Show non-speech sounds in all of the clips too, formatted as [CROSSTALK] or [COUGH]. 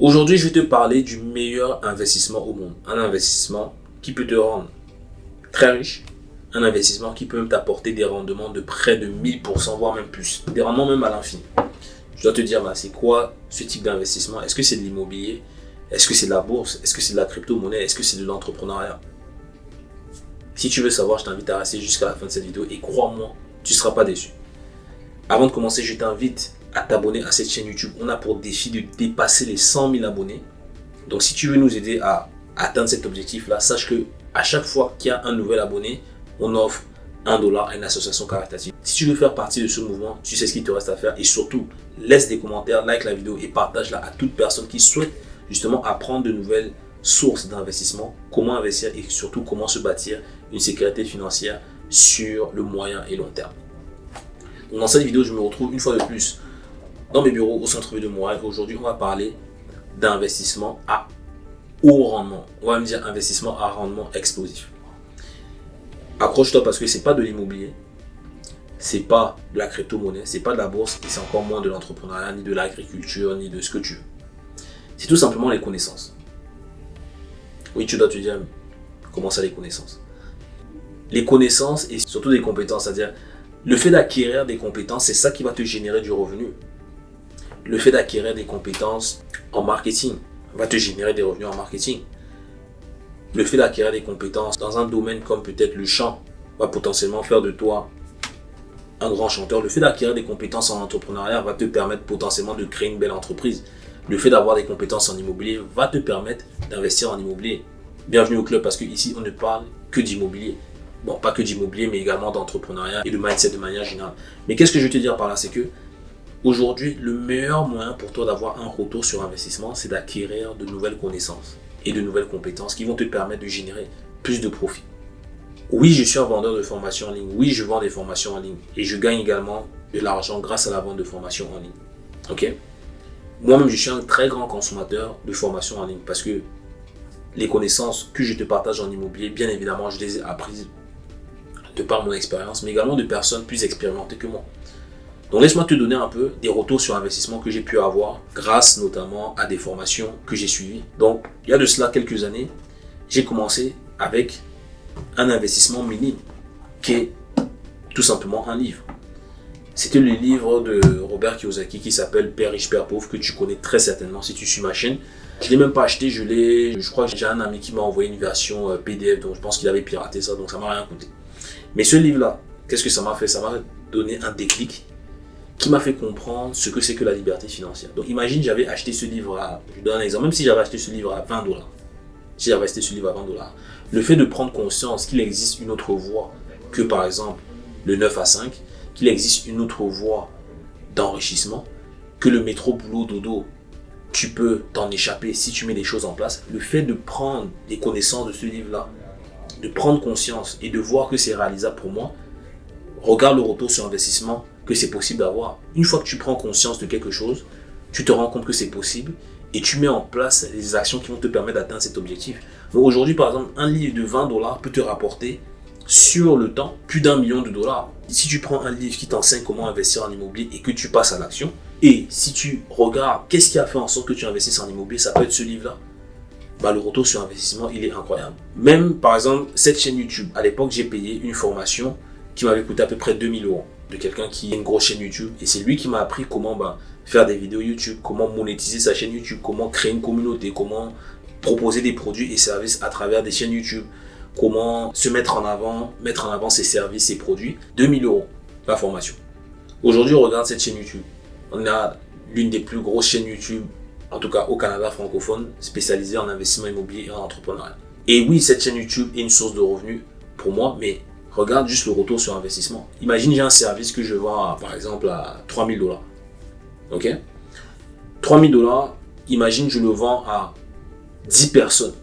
Aujourd'hui, je vais te parler du meilleur investissement au monde. Un investissement qui peut te rendre très riche. Un investissement qui peut même t'apporter des rendements de près de 1000%, voire même plus. Des rendements même à l'infini. Je dois te dire, c'est quoi ce type d'investissement? Est-ce que c'est de l'immobilier? Est-ce que c'est de la bourse? Est-ce que c'est de la crypto-monnaie? Est-ce que c'est de l'entrepreneuriat? Si tu veux savoir, je t'invite à rester jusqu'à la fin de cette vidéo et crois-moi, tu ne seras pas déçu. Avant de commencer, je t'invite à t'abonner à cette chaîne YouTube. On a pour défi de dépasser les 100 000 abonnés. Donc si tu veux nous aider à atteindre cet objectif-là, sache que à chaque fois qu'il y a un nouvel abonné, on offre un dollar à une association caritative. Si tu veux faire partie de ce mouvement, tu sais ce qu'il te reste à faire et surtout, laisse des commentaires, like la vidéo et partage-la à toute personne qui souhaite justement apprendre de nouvelles sources d'investissement, comment investir et surtout comment se bâtir une sécurité financière sur le moyen et long terme. dans cette vidéo, je me retrouve une fois de plus dans mes bureaux au centre-ville de Montréal. Aujourd'hui, on va parler d'investissement à haut rendement. On va me dire investissement à rendement explosif. Accroche-toi parce que c'est pas de l'immobilier, c'est pas de la crypto-monnaie, c'est pas de la bourse et c'est encore moins de l'entrepreneuriat, ni de l'agriculture, ni de ce que tu veux. C'est tout simplement les connaissances. Oui, tu dois te dire comment ça les connaissances? Les connaissances et surtout des compétences, c'est-à-dire le fait d'acquérir des compétences, c'est ça qui va te générer du revenu le fait d'acquérir des compétences en marketing va te générer des revenus en marketing. Le fait d'acquérir des compétences dans un domaine comme peut-être le chant va potentiellement faire de toi un grand chanteur. Le fait d'acquérir des compétences en entrepreneuriat va te permettre potentiellement de créer une belle entreprise. Le fait d'avoir des compétences en immobilier va te permettre d'investir en immobilier. Bienvenue au club parce qu'ici on ne parle que d'immobilier. Bon, pas que d'immobilier, mais également d'entrepreneuriat et de mindset de manière générale. Mais qu'est-ce que je veux te dire par là? C'est que Aujourd'hui, le meilleur moyen pour toi d'avoir un retour sur investissement, c'est d'acquérir de nouvelles connaissances et de nouvelles compétences qui vont te permettre de générer plus de profits. Oui, je suis un vendeur de formation en ligne. Oui, je vends des formations en ligne. Et je gagne également de l'argent grâce à la vente de formations en ligne. Ok? Moi-même, je suis un très grand consommateur de formations en ligne parce que les connaissances que je te partage en immobilier, bien évidemment, je les ai apprises de par mon expérience, mais également de personnes plus expérimentées que moi. Donc laisse-moi te donner un peu des retours sur investissement que j'ai pu avoir grâce notamment à des formations que j'ai suivies. Donc il y a de cela quelques années, j'ai commencé avec un investissement minime qui est tout simplement un livre. C'était le livre de Robert Kiyosaki qui s'appelle Père riche, Père pauvre que tu connais très certainement si tu suis ma chaîne. Je l'ai même pas acheté, je l'ai, je crois que j'ai un ami qui m'a envoyé une version euh, PDF, donc je pense qu'il avait piraté ça, donc ça m'a rien coûté. Mais ce livre-là, qu'est-ce que ça m'a fait? Ça m'a donné un déclic qui m'a fait comprendre ce que c'est que la liberté financière. Donc imagine, j'avais acheté ce livre à, je donne un exemple, même si j'avais acheté ce livre à 20 dollars, si j'avais acheté ce livre à 20 dollars, le fait de prendre conscience qu'il existe une autre voie que par exemple le 9 à 5, qu'il existe une autre voie d'enrichissement, que le métro boulot dodo, tu peux t'en échapper si tu mets des choses en place. Le fait de prendre des connaissances de ce livre-là, de prendre conscience et de voir que c'est réalisable pour moi, regarde le retour sur investissement que c'est possible d'avoir. Une fois que tu prends conscience de quelque chose, tu te rends compte que c'est possible et tu mets en place les actions qui vont te permettre d'atteindre cet objectif. Donc aujourd'hui, par exemple, un livre de 20 dollars peut te rapporter sur le temps plus d'un million de dollars. Si tu prends un livre qui t'enseigne comment investir en immobilier et que tu passes à l'action, et si tu regardes qu'est-ce qui a fait en sorte que tu investisses en immobilier, ça peut être ce livre-là. Bah, le retour sur investissement, il est incroyable. Même, par exemple, cette chaîne YouTube, à l'époque, j'ai payé une formation qui m'avait coûté à peu près 2000 euros de quelqu'un qui a une grosse chaîne YouTube. Et c'est lui qui m'a appris comment bah, faire des vidéos YouTube, comment monétiser sa chaîne YouTube, comment créer une communauté, comment proposer des produits et services à travers des chaînes YouTube, comment se mettre en avant, mettre en avant ses services, ses produits. 2000 euros la formation. Aujourd'hui, on regarde cette chaîne YouTube. On a l'une des plus grosses chaînes YouTube, en tout cas au Canada francophone, spécialisée en investissement immobilier et en entrepreneuriat. Et oui, cette chaîne YouTube est une source de revenus pour moi, mais regarde juste le retour sur investissement. Imagine, j'ai un service que je vends, par exemple, à 3000 dollars. Ok? 3000 dollars, imagine, je le vends à 10 personnes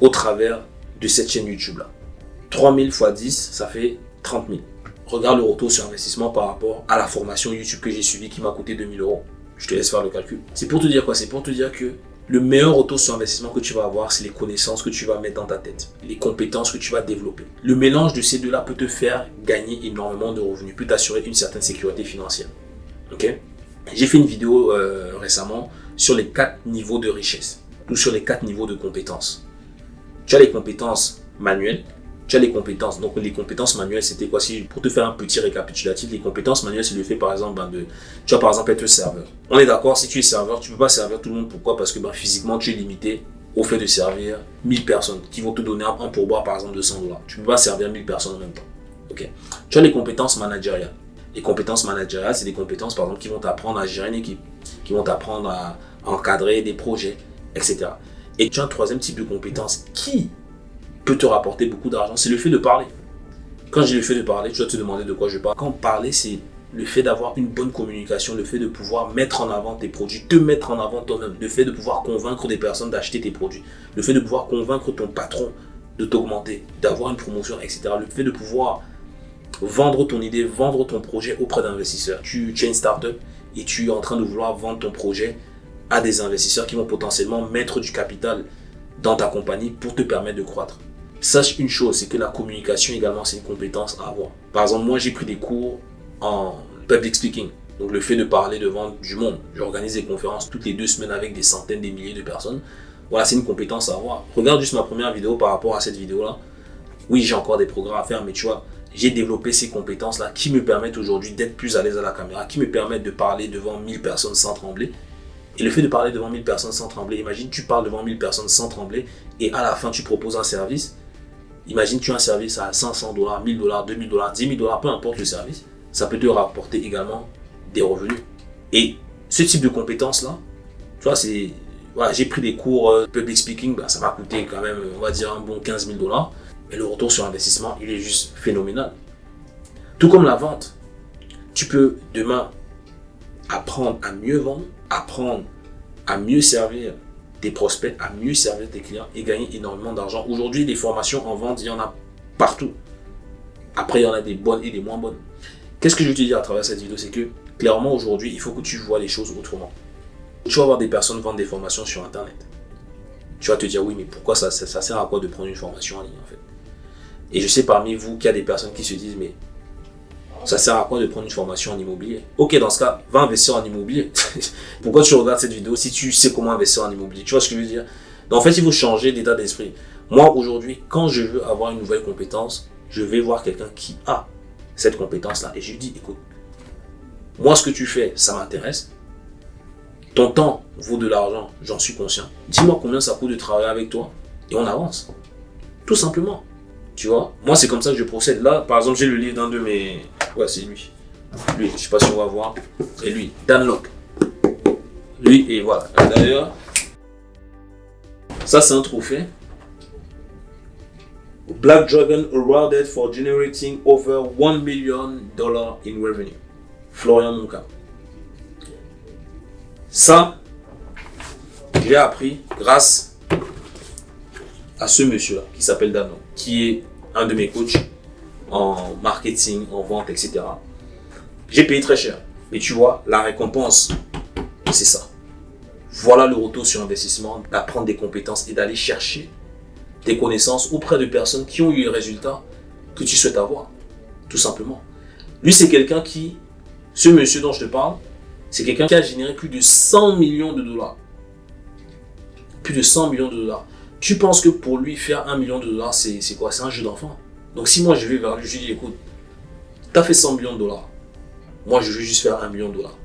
au travers de cette chaîne YouTube là. 3000 x 10, ça fait 30 000. Regarde le retour sur investissement par rapport à la formation YouTube que j'ai suivie qui m'a coûté 2000 euros. Je te laisse faire le calcul. C'est pour te dire quoi? C'est pour te dire que le meilleur retour sur investissement que tu vas avoir, c'est les connaissances que tu vas mettre dans ta tête, les compétences que tu vas développer. Le mélange de ces deux-là peut te faire gagner énormément de revenus, peut t'assurer une certaine sécurité financière. Ok? J'ai fait une vidéo euh, récemment sur les quatre niveaux de richesse ou sur les quatre niveaux de compétences. Tu as les compétences manuelles, tu as les compétences. Donc les compétences manuelles, c'était quoi? Si, Pour te faire un petit récapitulatif, les compétences manuelles, c'est le fait par exemple ben, de... Tu vas par exemple être serveur. On est d'accord, si tu es serveur, tu ne peux pas servir tout le monde. Pourquoi? Parce que ben, physiquement, tu es limité au fait de servir 1000 personnes qui vont te donner un, pourboire par exemple de 100 dollars. Tu ne peux pas servir 1000 personnes en même temps. Tu as les compétences managériales. Les compétences managériales, c'est des compétences par exemple qui vont t'apprendre à gérer une équipe, qui vont t'apprendre à encadrer des projets, etc. Et tu as un troisième type de compétences qui peut te rapporter beaucoup d'argent, c'est le fait de parler. Quand j'ai le fait de parler, tu dois te demander de quoi je parle. Quand parler, c'est le fait d'avoir une bonne communication, le fait de pouvoir mettre en avant tes produits, te mettre en avant toi-même, le fait de pouvoir convaincre des personnes d'acheter tes produits, le fait de pouvoir convaincre ton patron de t'augmenter, d'avoir une promotion, etc. Le fait de pouvoir vendre ton idée, vendre ton projet auprès d'investisseurs. Tu, tu es une startup et tu es en train de vouloir vendre ton projet à des investisseurs qui vont potentiellement mettre du capital dans ta compagnie pour te permettre de croître. Sache une chose, c'est que la communication également, c'est une compétence à avoir. Par exemple, moi, j'ai pris des cours en public speaking. Donc, le fait de parler devant du monde. J'organise des conférences toutes les deux semaines avec des centaines, des milliers de personnes. Voilà, c'est une compétence à avoir. Regarde juste ma première vidéo par rapport à cette vidéo-là. Oui, j'ai encore des programmes à faire, mais tu vois, j'ai développé ces compétences-là qui me permettent aujourd'hui d'être plus à l'aise à la caméra, qui me permettent de parler devant 1000 personnes sans trembler. Et le fait de parler devant 1000 personnes sans trembler, imagine, tu parles devant 1000 personnes sans trembler et à la fin, tu proposes un service Imagine, tu as un service à 500 dollars, 1000 dollars, 2000 dollars, 10 000 dollars, peu importe le service, ça peut te rapporter également des revenus. Et ce type de compétences-là, tu vois, c'est. J'ai pris des cours euh, public speaking, bah, ça m'a coûté quand même, on va dire, un bon 15 000 dollars. Mais le retour sur investissement, il est juste phénoménal. Tout comme la vente. Tu peux demain apprendre à mieux vendre, apprendre à mieux servir prospects, à mieux servir tes clients et gagner énormément d'argent. Aujourd'hui, les formations en vente, il y en a partout. Après, il y en a des bonnes et des moins bonnes. Qu'est-ce que je veux te dire à travers cette vidéo? C'est que clairement, aujourd'hui, il faut que tu vois les choses autrement. Tu vas voir des personnes vendre des formations sur Internet. Tu vas te dire, oui, mais pourquoi ça, ça, ça sert à quoi de prendre une formation en ligne en fait? Et je sais parmi vous qu'il y a des personnes qui se disent, mais ça sert à quoi de prendre une formation en immobilier? Ok, dans ce cas, va investir en immobilier. [LAUGHS] Pourquoi tu regardes cette vidéo si tu sais comment investir en immobilier? Tu vois ce que je veux dire? Donc, En fait, il faut changer d'état d'esprit. Moi, aujourd'hui, quand je veux avoir une nouvelle compétence, je vais voir quelqu'un qui a cette compétence-là. Et je lui dis, écoute, moi, ce que tu fais, ça m'intéresse. Ton temps vaut de l'argent, j'en suis conscient. Dis-moi combien ça coûte de travailler avec toi et on avance. Tout simplement. Tu vois? Moi, c'est comme ça que je procède. Là, par exemple, j'ai le livre d'un de mes Ouais, c'est lui. Lui, je sais pas si on va voir. Et lui, Dan Locke. Lui, et voilà. D'ailleurs, ça c'est un trophée. Black Dragon awarded for generating over 1 million dollars in revenue. Florian Monka. Ça, j'ai appris grâce à ce monsieur-là qui s'appelle Dano, qui est un de mes coachs en marketing, en vente, etc. J'ai payé très cher. Mais tu vois, la récompense, c'est ça. Voilà le retour sur investissement, d'apprendre des compétences et d'aller chercher des connaissances auprès de personnes qui ont eu les résultats que tu souhaites avoir. Tout simplement. Lui, c'est quelqu'un qui, ce monsieur dont je te parle, c'est quelqu'un qui a généré plus de 100 millions de dollars. Plus de 100 millions de dollars. Tu penses que pour lui, faire 1 million de dollars, c'est quoi? C'est un jeu d'enfant donc si moi je vais vers lui, je lui dis écoute, tu as fait 100 millions de dollars. Moi je veux juste faire 1 million de dollars.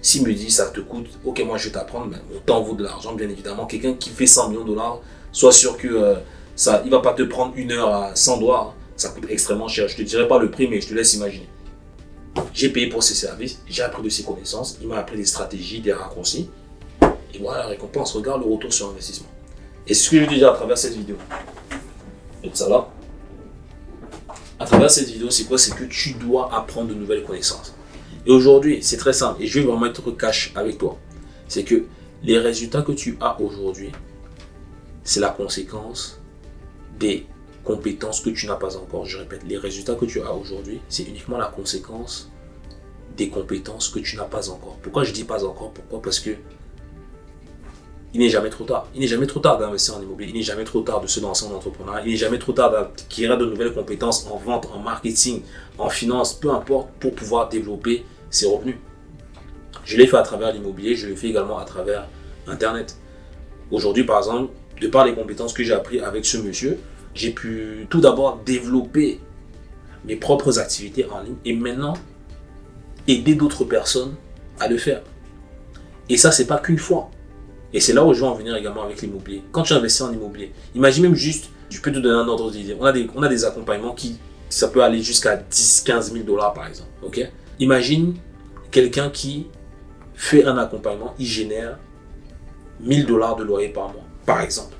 S'il me dit ça te coûte, ok moi je vais t'apprendre, mais temps vaut de l'argent bien évidemment. Quelqu'un qui fait 100 millions de dollars, sois sûr que euh, ça, il va pas te prendre une heure à 100 dollars. Ça coûte extrêmement cher. Je te dirai pas le prix, mais je te laisse imaginer. J'ai payé pour ses services, j'ai appris de ses connaissances, il m'a appris des stratégies, des raccourcis. Et voilà la récompense. Regarde le retour sur investissement. Et c'est ce que je veux dire à travers cette vidéo. Et ça là à travers cette vidéo, c'est quoi? C'est que tu dois apprendre de nouvelles connaissances. Et aujourd'hui, c'est très simple, et je vais vraiment être cash avec toi. C'est que les résultats que tu as aujourd'hui, c'est la conséquence des compétences que tu n'as pas encore. Je répète, les résultats que tu as aujourd'hui, c'est uniquement la conséquence des compétences que tu n'as pas encore. Pourquoi je dis pas encore? Pourquoi? Parce que il n'est jamais trop tard. Il n'est jamais trop tard d'investir en immobilier. Il n'est jamais trop tard de se lancer en entrepreneuriat. Il n'est jamais trop tard d'acquérir de nouvelles compétences en vente, en marketing, en finance, peu importe, pour pouvoir développer ses revenus. Je l'ai fait à travers l'immobilier, je l'ai fait également à travers Internet. Aujourd'hui, par exemple, de par les compétences que j'ai appris avec ce monsieur, j'ai pu tout d'abord développer mes propres activités en ligne et maintenant aider d'autres personnes à le faire. Et ça, c'est pas qu'une fois. Et c'est là où je vais en venir également avec l'immobilier. Quand tu investis en immobilier, imagine même juste, je peux te donner un ordre d'idée. On, a des, on a des accompagnements qui, ça peut aller jusqu'à 10, 15 000 dollars par exemple. ok? Imagine quelqu'un qui fait un accompagnement, il génère 1000 dollars de loyer par mois, par exemple.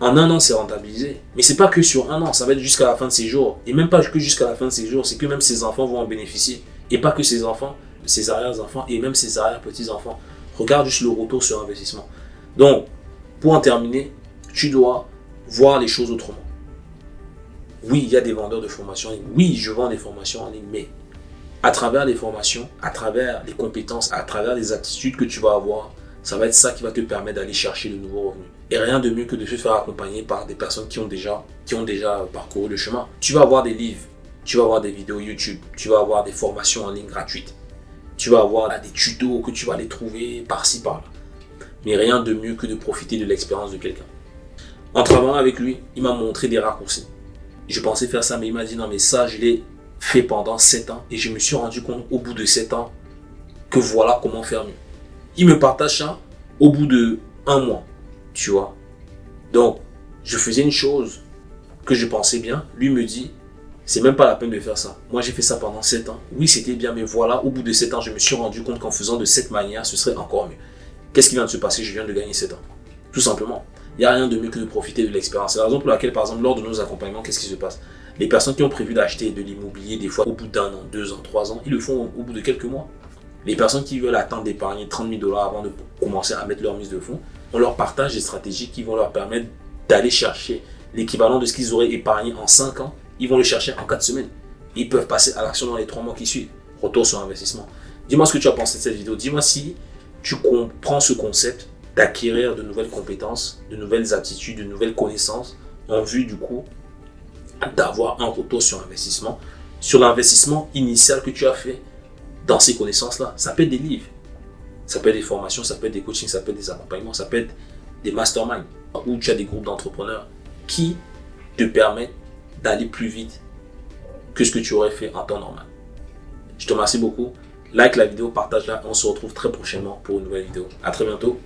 En un an, c'est rentabilisé. Mais c'est pas que sur un an, ça va être jusqu'à la fin de ses jours. Et même pas que jusqu'à la fin de ses jours, c'est que même ses enfants vont en bénéficier. Et pas que ses enfants, ses arrière-enfants et même ses arrière-petits-enfants. Regarde juste le retour sur investissement. Donc, pour en terminer, tu dois voir les choses autrement. Oui, il y a des vendeurs de formation en ligne. Oui, je vends des formations en ligne, mais à travers les formations, à travers les compétences, à travers les attitudes que tu vas avoir, ça va être ça qui va te permettre d'aller chercher de nouveaux revenus. Et rien de mieux que de se faire accompagner par des personnes qui ont déjà, qui ont déjà parcouru le chemin. Tu vas avoir des livres, tu vas avoir des vidéos YouTube, tu vas avoir des formations en ligne gratuites. Tu vas avoir des tutos que tu vas les trouver par-ci, par-là. Mais rien de mieux que de profiter de l'expérience de quelqu'un. En travaillant avec lui, il m'a montré des raccourcis. Je pensais faire ça, mais il m'a dit non, mais ça, je l'ai fait pendant 7 ans. Et je me suis rendu compte au bout de 7 ans que voilà comment faire mieux. Il me partage ça au bout de un mois, tu vois. Donc, je faisais une chose que je pensais bien. Lui me dit, c'est même pas la peine de faire ça. Moi, j'ai fait ça pendant 7 ans. Oui, c'était bien, mais voilà, au bout de 7 ans, je me suis rendu compte qu'en faisant de cette manière, ce serait encore mieux. Qu'est-ce qui vient de se passer? Je viens de gagner 7 ans. Tout simplement. Il n'y a rien de mieux que de profiter de l'expérience. C'est la raison pour laquelle, par exemple, lors de nos accompagnements, qu'est-ce qui se passe? Les personnes qui ont prévu d'acheter de l'immobilier, des fois au bout d'un an, deux ans, trois ans, ils le font au bout de quelques mois. Les personnes qui veulent attendre d'épargner 30 000 dollars avant de commencer à mettre leur mise de fonds, on leur partage des stratégies qui vont leur permettre d'aller chercher l'équivalent de ce qu'ils auraient épargné en 5 ans ils vont le chercher en 4 semaines. Ils peuvent passer à l'action dans les 3 mois qui suivent. Retour sur investissement. Dis-moi ce que tu as pensé de cette vidéo. Dis-moi si tu comprends ce concept d'acquérir de nouvelles compétences, de nouvelles aptitudes, de nouvelles connaissances en vue du coup d'avoir un retour sur investissement, sur l'investissement initial que tu as fait dans ces connaissances-là. Ça peut être des livres, ça peut être des formations, ça peut être des coachings, ça peut être des accompagnements, ça peut être des masterminds où tu as des groupes d'entrepreneurs qui te permettent d'aller plus vite que ce que tu aurais fait en temps normal. Je te remercie beaucoup. Like la vidéo, partage-la. On se retrouve très prochainement pour une nouvelle vidéo. À très bientôt.